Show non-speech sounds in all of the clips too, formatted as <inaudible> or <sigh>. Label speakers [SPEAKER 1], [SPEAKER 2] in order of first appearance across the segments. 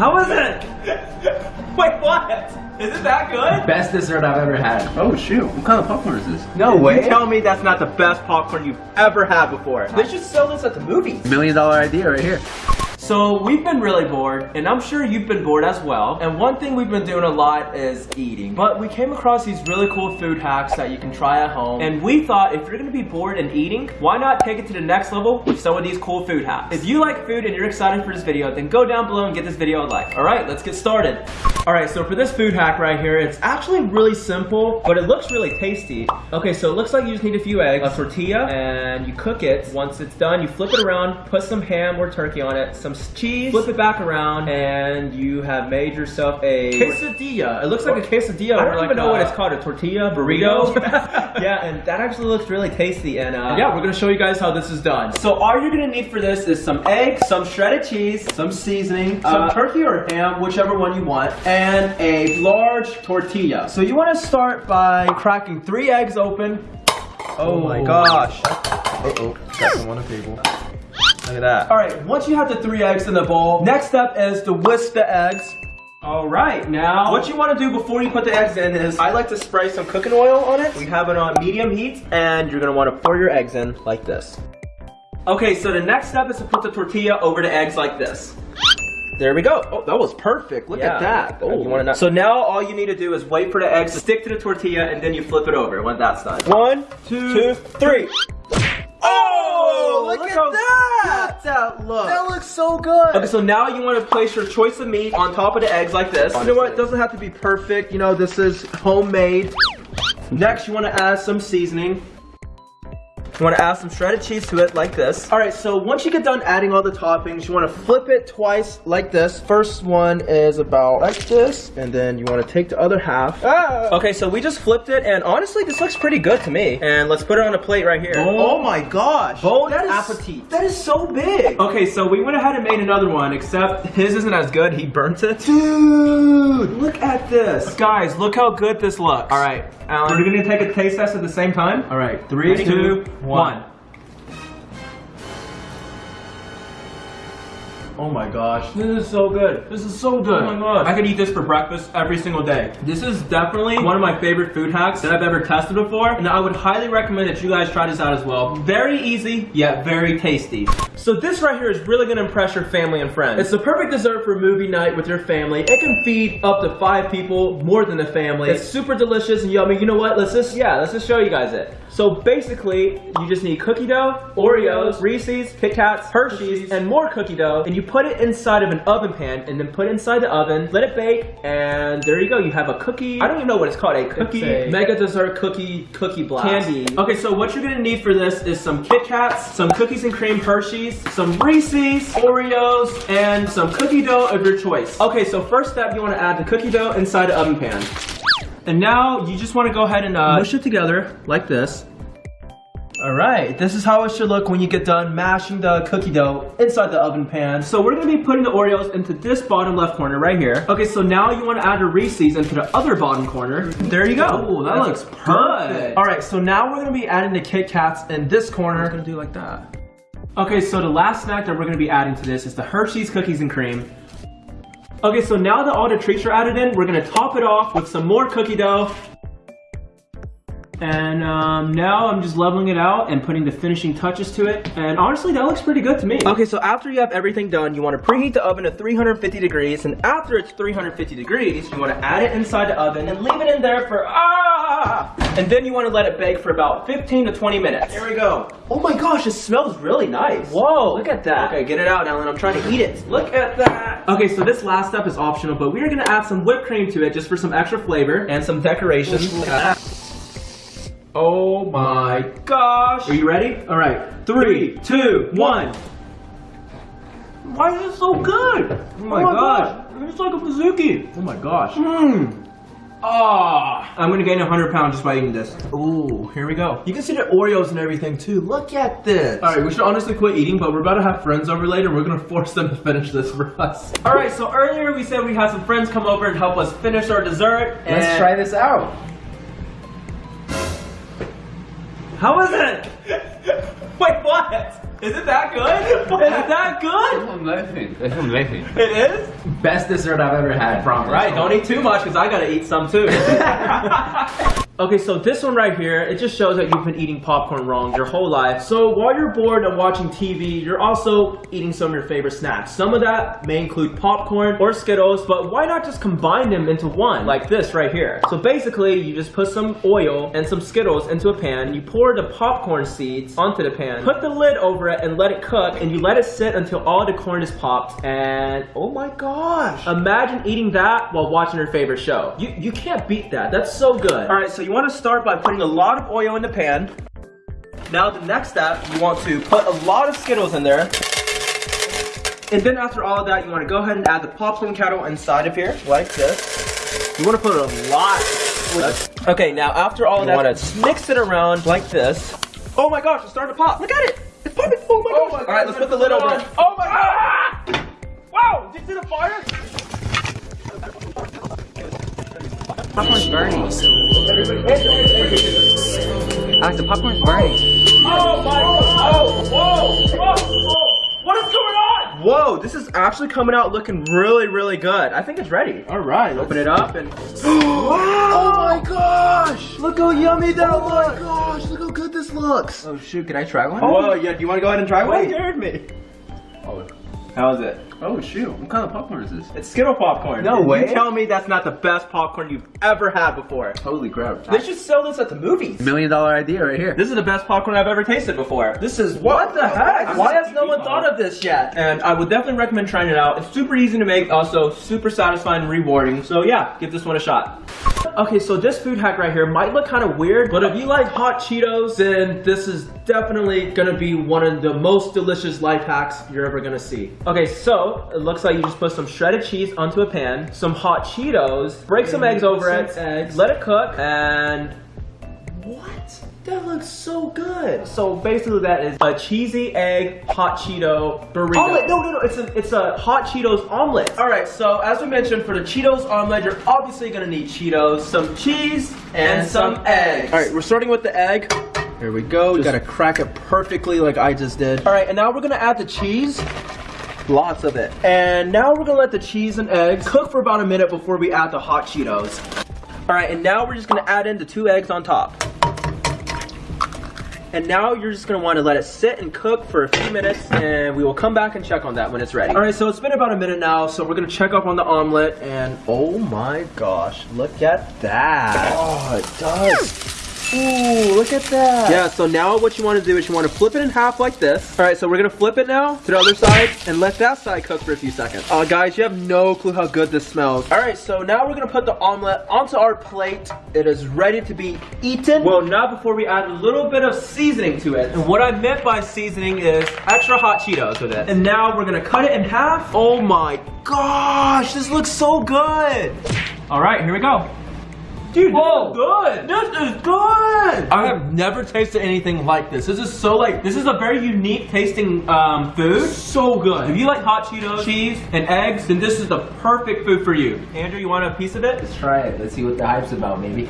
[SPEAKER 1] How is it? <laughs> Wait, what? Is it that good?
[SPEAKER 2] Best dessert I've ever had.
[SPEAKER 3] Oh shoot, what kind of popcorn is this?
[SPEAKER 1] No way. You tell me that's not the best popcorn you've ever had before. They should sell this at the movies.
[SPEAKER 3] Million dollar idea right here.
[SPEAKER 1] So we've been really bored, and I'm sure you've been bored as well. And one thing we've been doing a lot is eating. But we came across these really cool food hacks that you can try at home. And we thought if you're gonna be bored and eating, why not take it to the next level with some of these cool food hacks? If you like food and you're excited for this video, then go down below and get this video a like. All right, let's get started. All right, so for this food hack right here, it's actually really simple, but it looks really tasty. Okay, so it looks like you just need a few eggs, a tortilla, and you cook it. Once it's done, you flip it around, put some ham or turkey on it, some cheese, flip it back around, and you have made yourself a quesadilla. It looks like a quesadilla. I don't
[SPEAKER 2] or
[SPEAKER 1] even
[SPEAKER 2] like
[SPEAKER 1] know what it's called, a tortilla, burrito. <laughs> <laughs> yeah, and that actually looks really tasty. And uh, yeah, we're gonna show you guys how this is done. So all you're gonna need for this is some eggs, some shredded cheese, some seasoning, some
[SPEAKER 2] Uh,
[SPEAKER 1] turkey or ham, whichever one you want, and a large tortilla. So you wanna start by cracking three eggs open. Oh my gosh.
[SPEAKER 2] Uh-oh, got some on the table. Look at that.
[SPEAKER 1] All right, once you have the three eggs in the bowl, next step is to whisk the eggs. All right, now what you want to do before you put the eggs in is I like to spray some cooking oil on it. We have it on medium heat, and you're gonna want to pour your eggs in like this. Okay, so the next step is to put the tortilla over the eggs like this. There we go. Oh, that was perfect. Look
[SPEAKER 2] Yeah,
[SPEAKER 1] at that.
[SPEAKER 2] look at that.
[SPEAKER 1] Oh,
[SPEAKER 2] You wanna
[SPEAKER 1] So now all you need to do is wait for the eggs to stick to the tortilla, and then you flip it over when that's done. One, two, three. Oh,
[SPEAKER 2] look at
[SPEAKER 1] how
[SPEAKER 2] that!
[SPEAKER 1] good that looks.
[SPEAKER 2] That looks so good.
[SPEAKER 1] Okay, so now you want to place your choice of meat on top of the eggs like this. You know what? It doesn't have to be perfect. You know, this is homemade. Next, you want to add some seasoning. You want to add some shredded cheese to it like this. All right, so once you get done adding all the toppings, you want to flip it twice like this. First one is about like this, and then you want to take the other half. Ah! Okay, so we just flipped it, and honestly, this looks pretty good to me. And let's put it on a plate right here.
[SPEAKER 2] Oh my gosh.
[SPEAKER 1] Bon
[SPEAKER 2] That is-
[SPEAKER 1] appetit. That is so big. Okay, so we went ahead and made another one, except his isn't as good. He burnt it. Dude, look at this. Guys, look how good this looks. All right, Alan. We're gonna take a taste test at the same time. All right, three,
[SPEAKER 2] Ready?
[SPEAKER 1] two,
[SPEAKER 2] One.
[SPEAKER 1] One.
[SPEAKER 2] Oh my gosh.
[SPEAKER 1] This is so good. This is so good.
[SPEAKER 2] Oh my gosh.
[SPEAKER 1] I could eat this for breakfast every single day. This is definitely one of my favorite food hacks that I've ever tested before, and I would highly recommend that you guys try this out as well. Very easy, yet very tasty. So this right here is really gonna impress your family and friends. It's the perfect dessert for movie night with your family. It can feed up to five people, more than a family. It's super delicious and yummy. You know what? Let's just, yeah, let's just show you guys it. So basically, you just need cookie dough, Oreos, Reese's, Kit Kats, Hershey's, and more cookie dough, and you put it inside of an oven pan, and then put it inside the oven, let it bake, and there you go. You have a cookie. I don't even know what it's called. A cookie
[SPEAKER 2] a-
[SPEAKER 1] mega dessert cookie cookie blast candy. Okay, so what you're gonna need for this is some Kit Kats, some cookies and cream Hershey's, some Reese's, Oreos, and some cookie dough of your choice. Okay, so first step, you want to add the cookie dough inside the oven pan. And now you just want to go ahead and uh, mush it together like this. All right, this is how it should look when you get done mashing the cookie dough inside the oven pan. So we're gonna be putting the Oreos into this bottom left corner right here. Okay, so now you wanna add the Reese's into the other bottom corner. There you go.
[SPEAKER 2] Oh, that looks perfect.
[SPEAKER 1] All right, so now we're gonna be adding the Kit Kats in this corner.
[SPEAKER 2] gonna do like that.
[SPEAKER 1] Okay, so the last snack that we're gonna be adding to this is the Hershey's Cookies and Cream. Okay, so now that all the treats are added in, we're gonna top it off with some more cookie dough. And um, now I'm just leveling it out and putting the finishing touches to it. And honestly, that looks pretty good to me. Okay, so after you have everything done, you want to preheat the oven to 350 degrees. And after it's 350 degrees, you want to add it inside the oven and leave it in there for ah! And then you want to let it bake for about 15 to 20 minutes. Here we go. Oh my gosh, it smells really nice. Whoa, look at that. Okay, get it out, Ellen. I'm trying to eat it. Look at that. Okay, so this last step is optional, but we are gonna add some whipped cream to it just for some extra flavor and some decorations. Oh my gosh. Are you ready? All right. Three, two, one. Why is it so good? Oh
[SPEAKER 2] my oh gosh.
[SPEAKER 1] It's like a Pizookie.
[SPEAKER 2] Oh my gosh.
[SPEAKER 1] Mmm. Ah, I'm gonna gain 100 pounds just by eating this. Ooh, here we go. You can see the Oreos and everything too. Look at this. All right, we should honestly quit eating, but we're about to have friends over later. We're gonna <laughs> force them to finish this for us. All right, so earlier we said we had some friends come over and help us finish our dessert.
[SPEAKER 2] Let's try this out.
[SPEAKER 1] How is it? <laughs> Wait, what? Is it that good? Is it that good?
[SPEAKER 3] I'm laughing. I'm.
[SPEAKER 1] It is?
[SPEAKER 3] Best dessert I've ever had. Promise.
[SPEAKER 1] Right, don't eat too much because I gotta eat some too. <laughs> okay, so this one right here, it just shows that you've been eating popcorn wrong your whole life. So while you're bored and watching TV, you're also eating some of your favorite snacks. Some of that may include popcorn or Skittles, but why not just combine them into one, like this right here? So basically, you just put some oil and some Skittles into a pan, you pour the popcorn seeds onto the pan, put the lid over it and let it cook, and you let it sit until all the corn is popped, and oh my gosh! Imagine eating that while watching your favorite show. You, you can't beat that, that's so good. All right, so you wanna start by putting a lot of oil in the pan. Now the next step, you want to put a lot of Skittles in there. And then after all of that, you want to go ahead and add the popcorn kettle inside of here, like this. You want to put a lot. Okay, now after all of that, you want to mix it around like this. Oh my gosh, it's starting to pop. Look at it. It's popping. Oh my oh gosh. all right, let's put the lid over it. Oh my god. Ah! Wow, did you see the fire?
[SPEAKER 3] Popcorn's burning. Alex, the popcorn's burning.
[SPEAKER 1] Oh my god. Oh, whoa, whoa, whoa. What is going on? Whoa, this is actually coming out looking really, really good. I think it's ready. All right, open it up and. <gasps>
[SPEAKER 2] Oh my gosh!
[SPEAKER 1] Look how yummy that looks.
[SPEAKER 2] Oh my gosh, look how good this looks.
[SPEAKER 3] Oh shoot, can I try one?
[SPEAKER 1] Oh yeah, do you want to go ahead and try one?
[SPEAKER 3] Wait.
[SPEAKER 1] scared me.
[SPEAKER 3] Oh.
[SPEAKER 1] How's it?
[SPEAKER 3] Oh shoot, what kind of popcorn is this?
[SPEAKER 1] It's Skittle popcorn.
[SPEAKER 3] No
[SPEAKER 1] You
[SPEAKER 3] way.
[SPEAKER 1] tell me that's not the best popcorn you've ever had before.
[SPEAKER 3] Holy crap.
[SPEAKER 1] They should sell this at the movies.
[SPEAKER 3] Million dollar idea right here.
[SPEAKER 1] This is the best popcorn I've ever tasted before. This is what the heck? Why has no one thought of this yet? And I would definitely recommend trying it out. It's super easy to make, also super satisfying and rewarding. So yeah, give this one a shot. Okay, so this food hack right here might look kind of weird, but if you like hot Cheetos, then this is definitely gonna be one of the most delicious life hacks you're ever gonna see. Okay, so it looks like you just put some shredded cheese onto a pan, some hot Cheetos, break some eggs over it,
[SPEAKER 2] eggs.
[SPEAKER 1] let it cook, and what? That looks so good. So basically, that is a cheesy egg hot Cheeto burrito. Omelet? No, no, no. It's a it's a hot Cheetos omelet. All right. So as we mentioned, for the Cheetos omelet, you're obviously gonna need Cheetos, some cheese, and, some eggs. All right. We're starting with the egg.
[SPEAKER 2] Here we go. We
[SPEAKER 1] Just-
[SPEAKER 2] gotta crack it perfectly like I just did.
[SPEAKER 1] All right, and now we're gonna add the cheese. Lots of it. And now we're gonna let the cheese and eggs cook for about a minute before we add the hot Cheetos. All right, and now we're just gonna add in the two eggs on top. And now you're just gonna wanna let it sit and cook for a few minutes and we will come back and check on that when it's ready. All right, so it's been about a minute now, so we're gonna check up on the omelet and oh my gosh, look at that.
[SPEAKER 2] Oh, it does.
[SPEAKER 1] Ooh, look at that. Yeah, so now what you want to do is you want to flip it in half like this. All right, so we're going to flip it now to the other side and let that side cook for a few seconds. Uh, guys, you have no clue how good this smells. All right, so now we're going to put the omelet onto our plate. It is ready to be eaten. Well, not before we add a little bit of seasoning to it. And what I meant by seasoning is extra hot Cheetos with it. And now we're going to cut it in half. Oh my gosh, this looks so good. All right, here we go. Dude,
[SPEAKER 2] Whoa.
[SPEAKER 1] this is good. This is good. I have never tasted anything like this. This is so like this is a very unique tasting um, food. So good. If you like hot Cheetos, cheese, and eggs, then this is the perfect food for you. Andrew, you want a piece of it?
[SPEAKER 3] Let's try it. Let's see what the hype's about, maybe.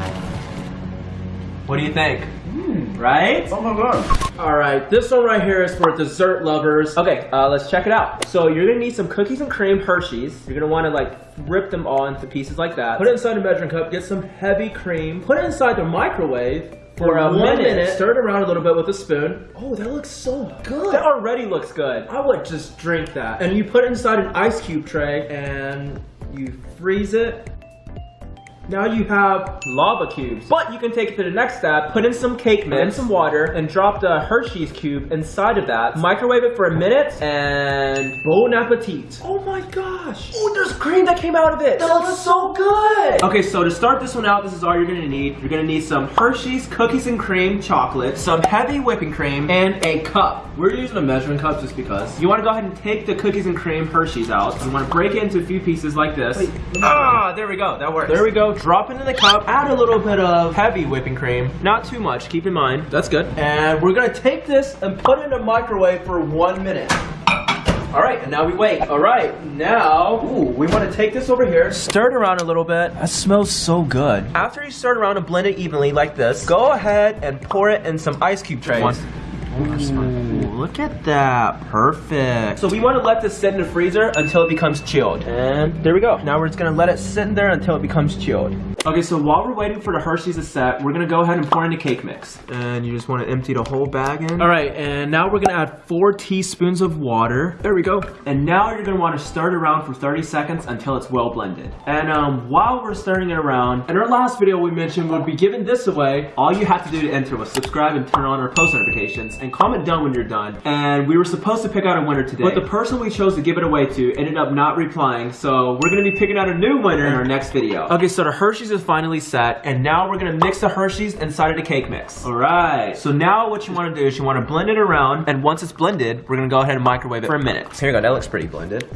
[SPEAKER 1] What do you think? Right?
[SPEAKER 2] Oh my god.
[SPEAKER 1] All right, this one right here is for dessert lovers. Okay, uh, let's check it out. So you're gonna need some cookies and cream Hershey's. You're gonna wanna like rip them all into pieces like that. Put it inside a measuring cup, get some heavy cream, put it inside the microwave for a minute.
[SPEAKER 2] minute.
[SPEAKER 1] Stir it around a little bit with a spoon. Oh, that looks so good. That already looks good. I would just drink that. And you put it inside an ice cube tray and you freeze it. Now you have lava cubes. But you can take it to the next step, put in some cake mix, and some water, and drop the Hershey's cube inside of that. Microwave it for a minute, and bon appetit. Oh my gosh. Oh, there's cream that came out of it. That looks so good. Okay, so to start this one out, this is all you're gonna need. You're gonna need some Hershey's cookies and cream chocolate, some heavy whipping cream, and a cup. We're using a measuring cup just because. You wanna go ahead and take the cookies and cream Hershey's out. You wanna break it into a few pieces like this. ah, there we go, that works. There we go, drop it in the cup, add a little bit of heavy whipping cream. Not too much, keep in mind. That's good. And we're gonna take this and put it in the microwave for one minute. All right, and now we wait. All right, now, ooh, we want to take this over here, stir it around a little bit. That smells so good. After you stir it around and blend it evenly like this, go ahead and pour it in some ice cube trays. Ooh, look at that. Perfect. So we want to let this sit in the freezer until it becomes chilled. And there we go. Now we're just gonna let it sit in there until it becomes chilled. Okay, so while we're waiting for the Hershey's to set, we're gonna go ahead and pour in the cake mix. And you just want to empty the whole bag in. All right, and now we're gonna add four teaspoons of water. There we go. And now you're gonna want to stir it around for 30 seconds until it's well blended. And um, while we're stirring it around, in our last video we mentioned we'd be giving this away. All you have to do to enter was subscribe and turn on our post notifications and comment done when you're done. And we were supposed to pick out a winner today, but the person we chose to give it away to ended up not replying. So we're gonna be picking out a new winner in our next video. Okay, so the Hershey's is finally set, and now we're gonna mix the Hershey's inside of the cake mix. All right. So now what you want to do is you want to blend it around, and once it's blended, we're gonna go ahead and microwave it for a minute.
[SPEAKER 3] Here we go. That looks pretty blended.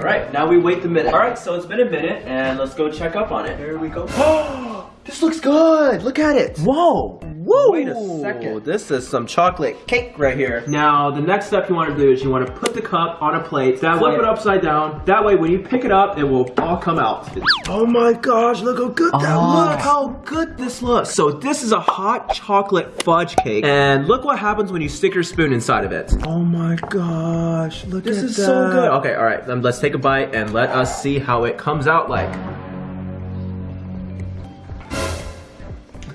[SPEAKER 1] All right, now we wait the minute. All right, so it's been a minute, and let's go check up on it. Here we go. <gasps>
[SPEAKER 3] This looks good. Look at it.
[SPEAKER 1] Whoa! Whoa!
[SPEAKER 3] Wait a second.
[SPEAKER 1] This is some chocolate cake right here. Now, the next step you want to do is you want to put the cup on a plate. That flip
[SPEAKER 3] way-
[SPEAKER 1] it upside down. That way, when you pick it up, it will all come out.
[SPEAKER 2] Oh my gosh, look how good that oh.
[SPEAKER 1] Look
[SPEAKER 2] looks.
[SPEAKER 1] how good this looks. So this is a hot chocolate fudge cake, and look what happens when you stick your spoon inside of it.
[SPEAKER 2] Oh my gosh, look at This
[SPEAKER 1] is
[SPEAKER 2] that.
[SPEAKER 1] so good. Okay, all right. Then let's take a bite and let us see how it comes out like.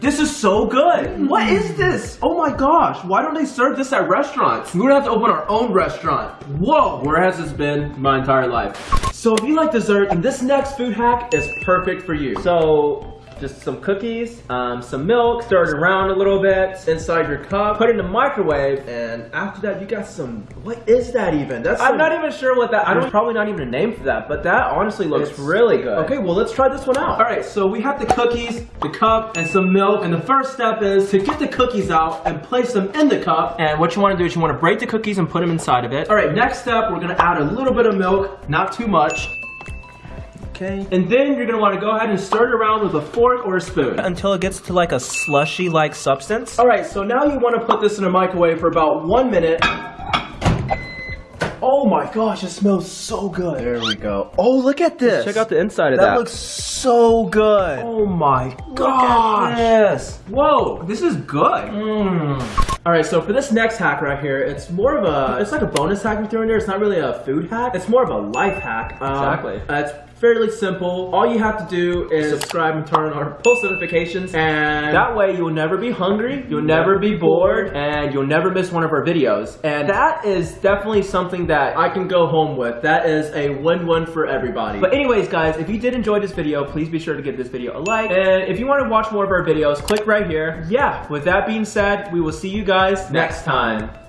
[SPEAKER 1] This is so good. What is this? Oh my gosh. Why don't they serve this at restaurants? We're gonna have to open our own restaurant. Whoa. Where has this been my entire life? So if you like dessert, this next food hack is perfect for you. So just some cookies, um, some milk, stir it around a little bit inside your cup, put it in the microwave, and after that you got some, what is that even? That's I'm
[SPEAKER 2] some-
[SPEAKER 1] not even sure what that, I don't, probably not even a name for that, but that honestly looks really good. Okay, well let's try this one out. All right, so we have the cookies, the cup, and some milk, and the first step is to get the cookies out and place them in the cup, and what you wanna do is you wanna break the cookies and put them inside of it. All right, next step, we're gonna add a little bit of milk, not too much,
[SPEAKER 2] Okay.
[SPEAKER 1] and then you're gonna wanna go ahead and stir it around with a fork or a spoon. Until it gets to like a slushy-like substance. All right, so now you wanna put this in a microwave for about one minute. Oh my gosh, it smells so good.
[SPEAKER 2] There we go. Oh, look at this.
[SPEAKER 1] Check out the inside of
[SPEAKER 2] that.
[SPEAKER 1] that.
[SPEAKER 2] looks so good.
[SPEAKER 1] Oh my gosh.
[SPEAKER 2] at this.
[SPEAKER 1] Whoa, this is good. All right, so for this next hack right here, it's more of a, it's like a bonus hack we threw in there. It's not really a food hack. It's more of a life hack. Um,
[SPEAKER 3] Exactly.
[SPEAKER 1] uh, it's fairly simple. All you have to do is subscribe and turn on our post notifications, and that way you'll never be hungry, you'll never be bored, and you'll never miss one of our videos. And that is definitely something that I can go home with. That is a win-win for everybody. But anyways, guys, if you did enjoy this video, please be sure to give this video a like. And if you want to watch more of our videos, click right here. Yeah, with that being said, we will see you guys next time.